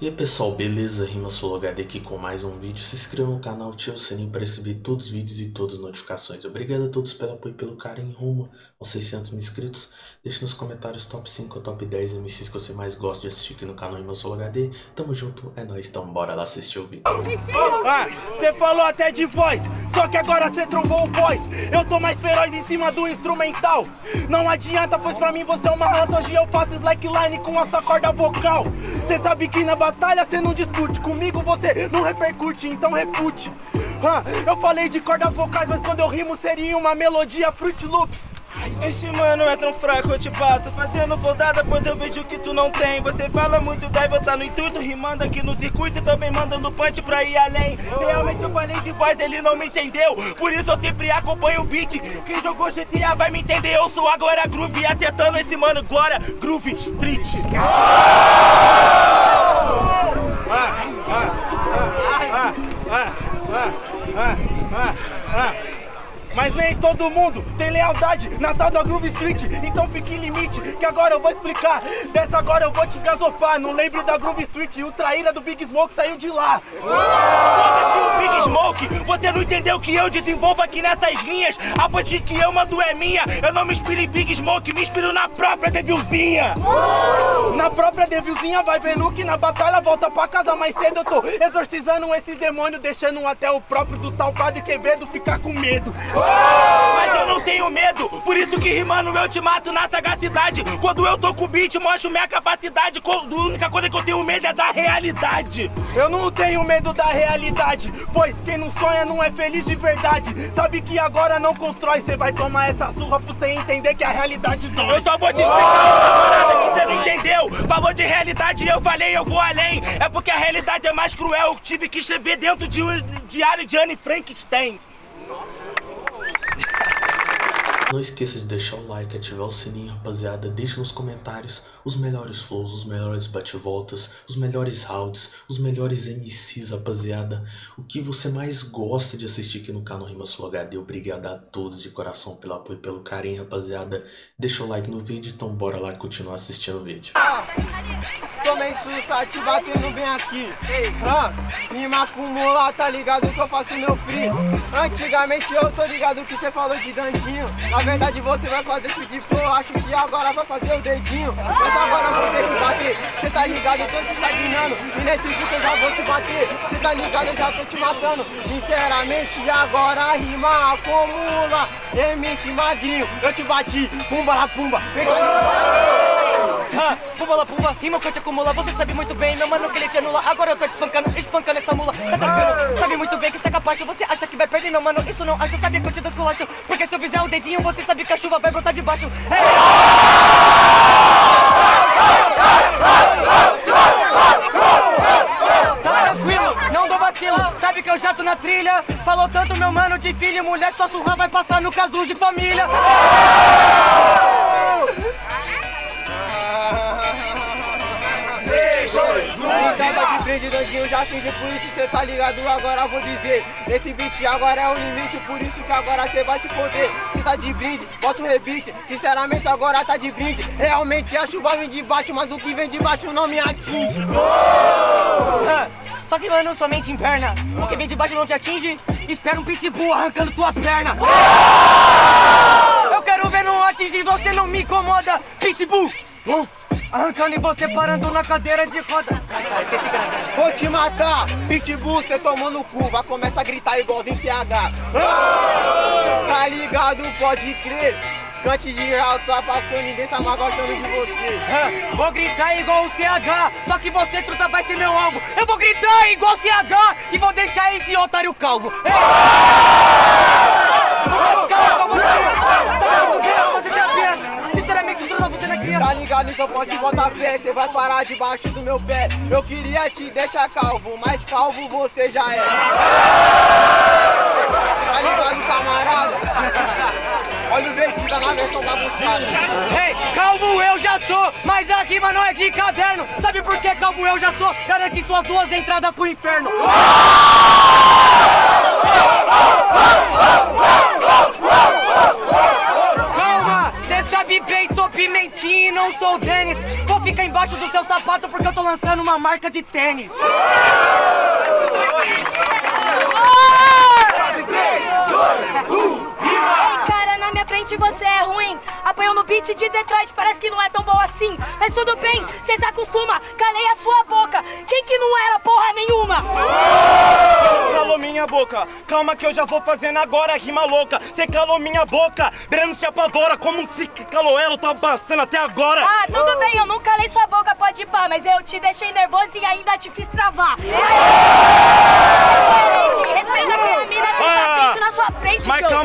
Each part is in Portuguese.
E aí pessoal, beleza? Rima HD aqui com mais um vídeo. Se inscreva no canal, ative o sininho para receber todos os vídeos e todas as notificações. Obrigado a todos pelo apoio e pelo carinho rumo aos 600 mil inscritos. Deixe nos comentários top 5 ou top 10 MCs que você mais gosta de assistir aqui no canal Rima HD. Tamo junto, é nóis, então bora lá assistir o vídeo. Ah, você falou até de voz, só que agora você trombou o voz. Eu tô mais feroz em cima do instrumental. Não adianta, pois pra mim você é uma rata. Hoje eu faço slackline com a sua corda vocal. Você sabe que na batalha você não discute. Comigo você não repercute, então refute. Ah, Eu falei de cordas vocais, mas quando eu rimo seria uma melodia Fruit Loops. Esse mano é tão fraco, eu te bato. Fazendo flodada, pois eu vejo que tu não tem. Você fala muito, e tá no intuito Rimando aqui no circuito e também mandando punch pra ir além. Realmente eu falei de voz, ele não me entendeu. Por isso eu sempre acompanho o beat. Quem jogou GTA vai me entender Eu sou agora Groove, acertando esse mano agora Groove Street mas nem todo mundo tem lealdade na tal da Groove Street. Então fique em limite, que agora eu vou explicar. Dessa agora eu vou te gasopar. Não lembre da Groove Street. E o traíra do Big Smoke saiu de lá Big Smoke, você não entendeu que eu desenvolvo aqui nessas linhas? A ponte que eu mando é minha. Eu não me inspiro em Big Smoke, me inspiro na própria Devilzinha. Na própria Devilzinha vai vendo que na batalha volta pra casa mais cedo. Eu tô exorcizando esse demônio Deixando até o próprio do tal Padre Quevedo ficar com medo. Mas eu não tenho medo, por isso que rimando eu te mato na sagacidade. Quando eu tô com o beat, mostro minha capacidade. A única coisa que eu tenho medo é da realidade. Eu não tenho medo da realidade Pois quem não sonha não é feliz de verdade. Sabe que agora não constrói. Cê vai tomar essa surra pra você entender que a realidade dói. Eu só vou te explicar uma parada que cê não entendeu. Falou de realidade e eu falei eu vou além. É porque a realidade é mais cruel. Eu tive que escrever dentro de um diário de Anne Frankenstein não esqueça de deixar o like, ativar o sininho, rapaziada. Deixe nos comentários os melhores flows, os melhores bate-voltas, os melhores rounds, os melhores MCs, rapaziada. O que você mais gosta de assistir aqui no canal Rima Sul HD. Obrigado a todos de coração pelo apoio e pelo carinho, rapaziada. Deixa o like no vídeo, então bora lá continuar assistindo o vídeo. Tomei sussa, te batendo bem aqui. Ei, me macumula, tá ligado que eu faço meu free? Antigamente eu tô ligado que cê falou de dandinho. Na verdade você vai fazer esse de flow Acho que agora vai fazer o dedinho. Mas agora eu vou ter que bater. Cê tá ligado, eu tô te estagnando. E nesse vídeo eu já vou te bater. Cê tá ligado, eu já tô te matando. Sinceramente agora rima acumula. MC Magrinho, eu te bati Pumba la pumba, pega ah, pumba la pumba, rima que eu te acumula Você sabe muito bem, meu mano, que ele te anula. Agora eu tô te espancando, espancando essa mula. Tá tranquilo, sabe muito bem que você é capaz Você acha que vai perder, meu mano, isso não acho Sabe que eu te desculacho, porque se eu fizer o dedinho Você sabe que a chuva vai brotar de baixo. Hey! Tá tranquilo, não dou vacilo. Sabe que eu já tô na trilha. Falou tanto meu mano de filho e mulher Sua surra vai passar no caso de família. tava Dandinho, já fingi, por isso cê tá ligado, agora vou dizer Esse beat agora é o limite, por isso que agora cê vai se foder. Cê tá de brinde, bota o rebite, sinceramente agora tá de brinde. Realmente a chuva vem de baixo, mas o que vem de baixo não me atinge. Só que mano, somente em perna. O que vem de baixo não te atinge. Espera um pitbull arrancando tua perna. Eu quero ver não atingir, você não me incomoda Pitbull Arrancando e você parando na cadeira de roda. Ah, esqueci. Vou te matar, pitbull, cê tomou no cu. Vai começar a gritar igualzinho CH. Ah, tá ligado, pode crer. Cante de alto, tá passando, ninguém tá mais gostando de você. Ah, vou gritar igual o CH, só que você, truta, vai ser meu alvo. Eu vou gritar igual o CH e vou deixar esse otário calvo. Ei! Tá ligado? Então pode botar fé, cê vai parar debaixo do meu pé Eu queria te deixar calvo, mas calvo você já é Tá ligado, camarada? Olha o vertida na versão bagunçada Ei, hey, calvo eu já sou, mas a rima não é de caderno Sabe por que calvo eu já sou? Garante suas duas entradas pro inferno E não sou o Denis. Vou ficar embaixo do seu sapato porque eu tô lançando uma marca de tênis. Ei, cara, na minha frente você é ruim. Apanhou no beat de Detroit, parece que não é tão bom assim. Mas tudo bem, cê se acostuma. Calei a sua boca. Quem que não era porra nenhuma? Calou minha boca, calma que eu já vou fazendo agora rima louca. Cê calou minha boca, Breno se apavora. Como se calou ela, tá passando até agora. Ah, tudo bem, eu não calei sua boca, pode ir pá, mas eu te deixei nervoso e ainda te fiz travar.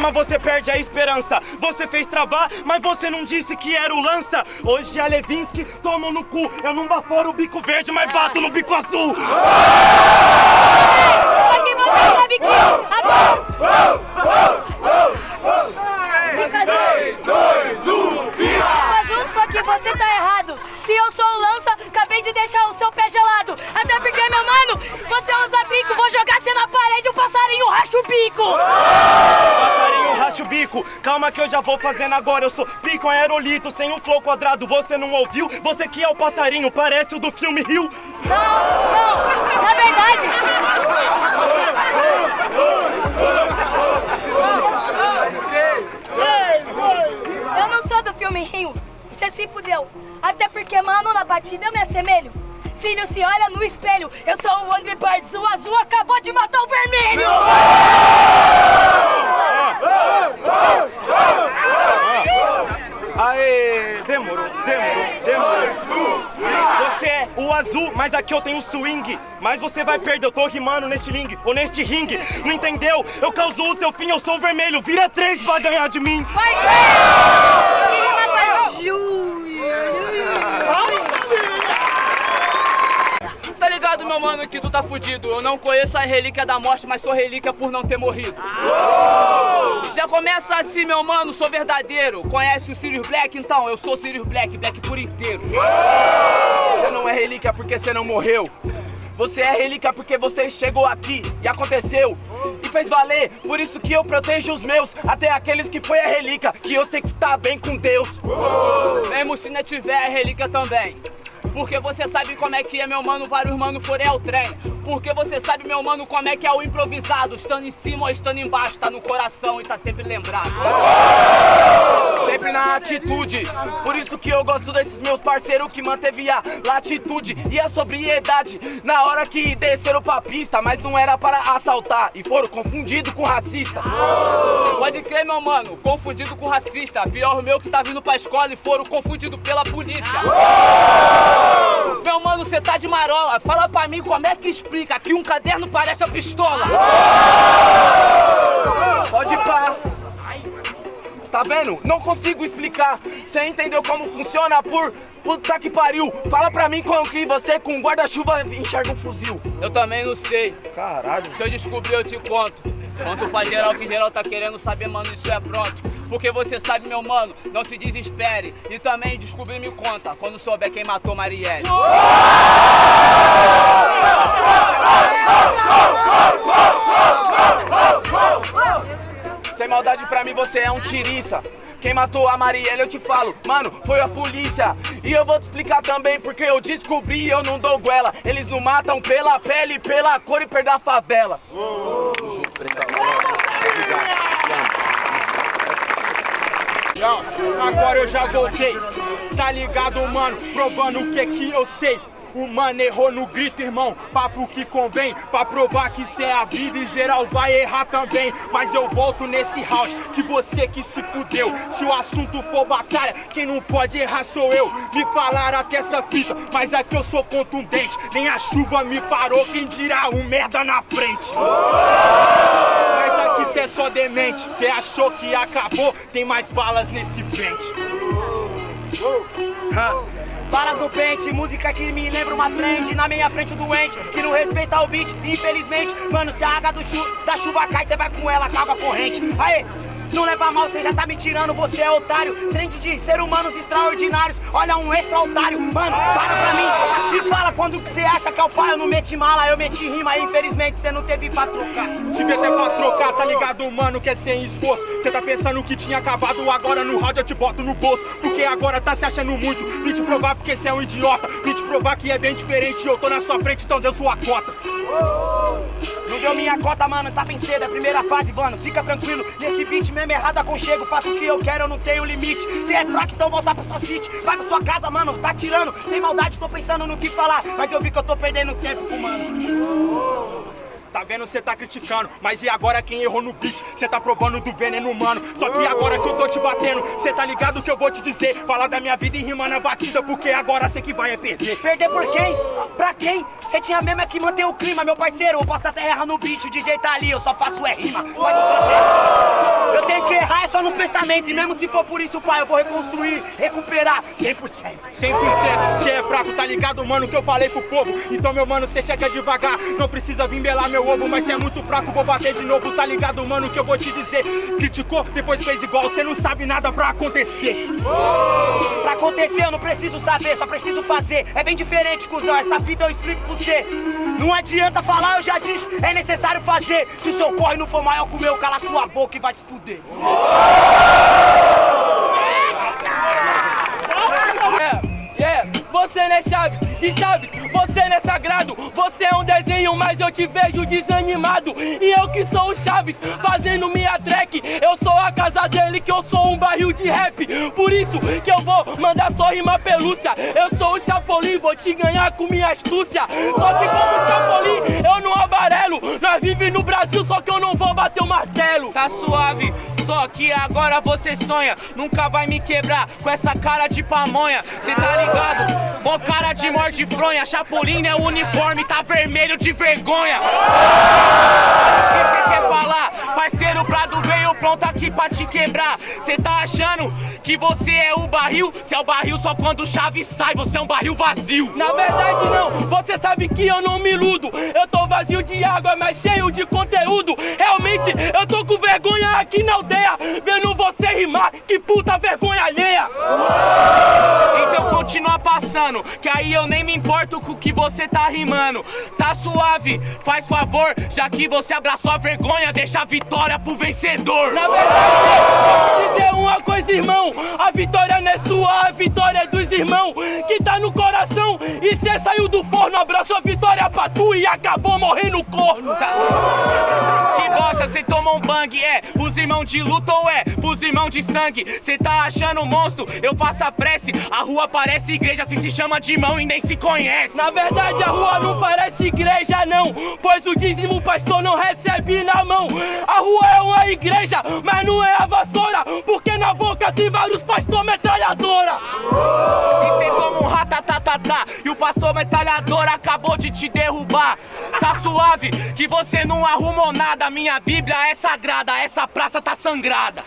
Calma, você perde a esperança. Você fez travar, mas você não disse que era o lança. Hoje a Levinsky toma no cu. Eu não baforo o bico verde, mas bato no bico azul. Só que você sabe que agora... Fica azul. 3, 2, 1, azul, só que você tá errado. Se eu sou o lança, acabei de deixar o seu pé gelado. Até porque, meu mano, você usa bico, vou jogar você na parede, o passarinho racha o bico. O bico. Calma que eu já vou fazendo agora. Eu sou pico aerolito, sem um flow quadrado. Você não ouviu? Você que é o passarinho, parece o do filme Rio. Não, não, na verdade... Eu não sou do filme Rio, você se fudeu. Até porque, mano, na batida eu me assemelho. Filho, se olha no espelho, eu sou um Angry Birds, o azul acabou de matar o vermelho! Aê, demorou, demorou, demorou. Você é o azul, mas aqui eu tenho swing. Mas você vai perder, eu tô rimando neste ring, ou neste ringue. Não entendeu? Eu causo o seu fim, eu sou o vermelho. Vira três, vai ganhar de mim. Vai ver! Que rima pra Júlio! Ligado, meu mano, que tu tá fudido. Eu não conheço a relíquia da morte, mas sou relíquia por não ter morrido. Já começa assim, meu mano, sou verdadeiro. Conhece o Sirius Black? Então, eu sou Sirius Black, Black por inteiro. Você não é relíquia porque você não morreu. Você é relíquia porque você chegou aqui e aconteceu e fez valer. Por isso que eu protejo os meus, até aqueles que foi a relíquia, que eu sei que tá bem com Deus. Mesmo se não tiver a relíquia também. Porque você sabe como é que é, meu mano, vários mano forem ao trem. Porque você sabe, meu mano, como é que é o improvisado. Estando em cima ou estando embaixo, tá no coração e tá sempre lembrado. Sempre na atitude. Por isso que eu gosto desses meus parceiros que manteve a latitude e a sobriedade na hora que desceram pra pista, mas não era para assaltar e foram confundidos com racista. Pode crer, meu mano, confundido com racista. Pior o meu que tá vindo pra escola e foram confundidos pela polícia. Meu mano, cê tá de marola. Fala pra mim como é que explica que um caderno parece a pistola. Pode pá. Tá vendo? Não consigo explicar. Você entendeu como funciona por puta que pariu? Fala pra mim como que você com guarda-chuva enxerga um fuzil. Eu também não sei. Caralho. Se eu descobrir, eu te conto. Conto pra geral que geral tá querendo saber, mano, isso é pronto. Porque você sabe, meu mano, não se desespere. E também descobrir me conta quando souber quem matou Marielle. Sem maldade pra mim você é um tiriça. Quem matou a Marielle eu te falo, mano, foi a polícia. E eu vou te explicar também porque eu descobri eu não dou goela. Eles não matam pela pele, pela cor e perda a favela. Agora eu já voltei, tá ligado, mano? Provando o que que eu sei. O mano errou no grito, irmão. Papo que convém, pra provar que cê é a vida e geral vai errar também. Mas eu volto nesse round, que você que se fudeu. Se o assunto for batalha, quem não pode errar sou eu. Me falaram até essa fita, mas é que eu sou contundente. Nem a chuva me parou, quem dirá um merda na frente. Aqui cê é só demente. Cê achou que acabou, tem mais balas nesse pente. Balas no pente, música que me lembra uma trend Na minha frente o doente, que não respeita o beat Infelizmente, mano, se a água chu da chuva cai Cê vai com ela, acaba a corrente. Aê, Não leva mal, você já tá me tirando, você é otário. Trend de ser humanos extraordinários. Olha um extra otário, mano, para pra mim. Me fala quando que você acha que é o pai. Eu não meti mala, eu meti rima. Infelizmente você não teve pra trocar. Tive até pra trocar, tá ligado, mano, que é sem esforço. Cê tá pensando que tinha acabado, agora no round eu te boto no bolso. Porque agora tá se achando muito. Vim te provar porque cê é um idiota. Vim te provar que é bem diferente. Eu tô na sua frente, então deu sua cota. Não deu minha cota, mano, tá bem cedo, é primeira fase, mano. Fica tranquilo, nesse beat mesmo errado aconchego. Faço o que eu quero, eu não tenho limite. Se é fraco, então voltar pra sua city. Vai pra sua casa, mano, tá tirando. Sem maldade, tô pensando no que falar. Mas eu vi que eu tô perdendo tempo mano. Tá vendo, cê tá criticando, mas e agora quem errou no beat? Cê tá provando do veneno humano. Só que agora que eu tô te batendo, cê tá ligado que eu vou te dizer? Falar da minha vida e rimar na batida, porque agora cê que vai é perder. Perder por quem? Pra quem? Cê tinha mesmo é que manter o clima, meu parceiro. Eu posso até errar no beat, o DJ tá ali, eu só faço é rima. Eu tenho que errar é só nos pensamentos. E mesmo se for por isso, pai, eu vou reconstruir, recuperar 100%. 100%, cê é fraco, tá ligado, mano, que eu falei pro povo. Então, meu mano, cê chega devagar, não precisa vir belar meu ovo, mas cê é muito fraco, vou bater de novo, tá ligado, mano, que eu vou te dizer. Criticou, depois fez igual, cê não sabe nada pra acontecer. Pra acontecer eu não preciso saber, só preciso fazer. É bem diferente, cuzão, essa vida eu explico pra você. Não adianta falar, eu já disse, é necessário fazer. Se o seu corre não for maior que o meu, cala sua boca e vai se fuder. É, você né, Chaves? E Chaves, você não é sagrado, você é um desenho, mas eu te vejo desanimado. E eu que sou o Chaves, fazendo minha track, eu sou a casa dele, que eu sou um barril de rap. Por isso que eu vou mandar só rima pelúcia. Eu sou o Chapolin, vou te ganhar com minha astúcia. Só que como Chapolin, vive no Brasil, só que eu não vou bater o martelo. Tá suave, só que agora você sonha. Nunca vai me quebrar com essa cara de pamonha. Cê tá ligado? Mó cara de morde fronha. Chapolin é o uniforme, tá vermelho de vergonha. O que cê quer falar? Parceiro Prado veio pronto aqui pra te quebrar. Cê tá achando que você é o barril? Cê é o barril só quando o chave sai, você é um barril vazio. Na verdade não, você sabe que eu não me iludo. Eu tô vazio de água, mas cheio de conteúdo. Realmente eu tô com vergonha aqui na aldeia Vendo você rimar, que puta vergonha alheia. Então continua passando, que aí eu nem me importo com o que você tá rimando. Tá suave, faz favor, já que você abraçou a vergonha Deixa a vitória pro vencedor. Na verdade, vou dizer uma coisa irmão. A vitória não é sua, e acabou morrendo corno Que bosta, cê tomou um bang, é. Pros irmãos de luta ou é? Pros irmãos de sangue. Cê tá achando monstro, eu faço a prece. A rua parece igreja, se se chama de irmão e nem se conhece. Na verdade a rua não parece igreja não. Pois o dízimo pastor não recebe na mão. A rua é uma igreja, mas não é a vassoura Porque na boca tem vários pastor metralhadora. E cê toma ratatatatá E o pastor metralhador acabou de te derrubar. Tá suave, que você não arrumou nada. Minha bíblia é sagrada, essa praça tá sangrada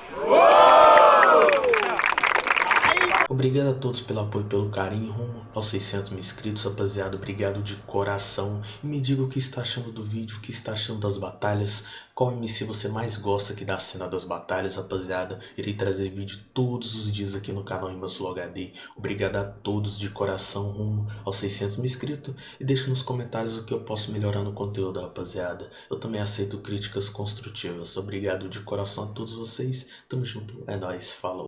Obrigado a todos pelo apoio e pelo carinho rumo aos 600 mil inscritos, rapaziada. Obrigado de coração. E me diga o que está achando do vídeo, o que está achando das batalhas. Qual MC você mais gosta aqui da cena das batalhas, rapaziada. Irei trazer vídeo todos os dias aqui no canal Rimasul HD. Obrigado a todos de coração rumo aos 600 mil inscritos. E deixe nos comentários o que eu posso melhorar no conteúdo, rapaziada. Eu também aceito críticas construtivas. Obrigado de coração a todos vocês. Tamo junto. É nóis. Falou.